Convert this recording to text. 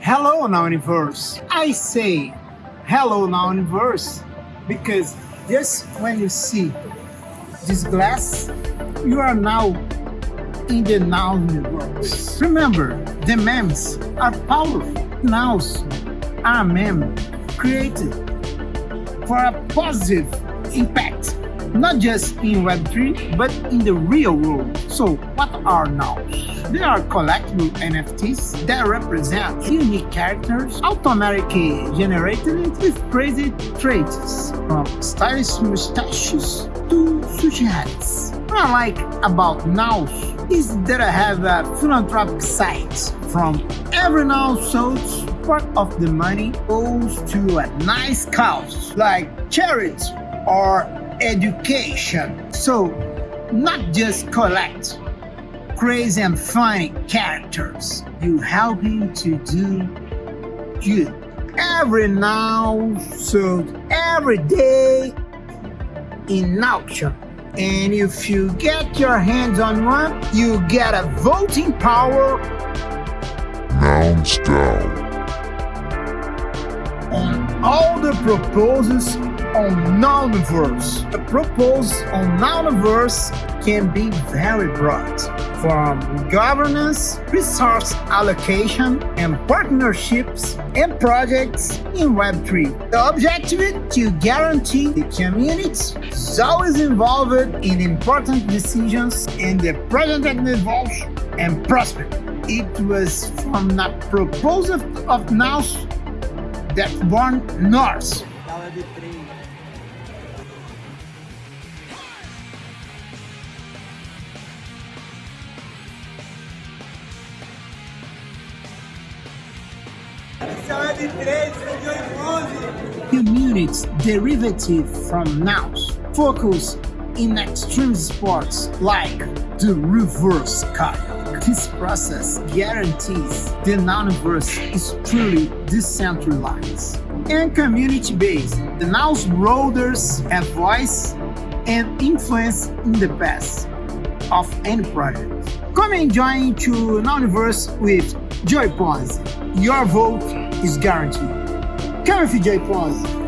Hello Nouniverse. I say hello Nouniverse because just when you see this glass, you are now in the Nouniverse. Remember, the memes are powerful. Nouns are meme created for a positive impact not just in Web3, but in the real world. So what are nouns? They are collectible NFTs that represent unique characters, automatically generated with crazy traits, from stylish mustaches to sushi hats. What I like about nouns is that I have a philanthropic site. From every noun sold, part of the money goes to a nice cause like charity or education. So, not just collect crazy and funny characters. You helping to do good. Every noun, so every day in auction. And if you get your hands on one, you get a voting power. Nouns DAO. On all the proposals on Nouniverse. The proposal on Nouniverse can be very broad, from governance, resource allocation, and partnerships and projects in Web3. The objective is to guarantee the community is always involved in important decisions and the project evolves and prosper. It was from the proposal of Nouns that born Communities derivative from nouns focus in extreme sports like the reverse kayak. This process guarantees the nouniverse is truly decentralized and community-based. The nouns rollers have voice and influence in the best of any project. Come and join to Nouniverse with Joy Ponzi. Your vote is guaranteed. With Joy Ponzi.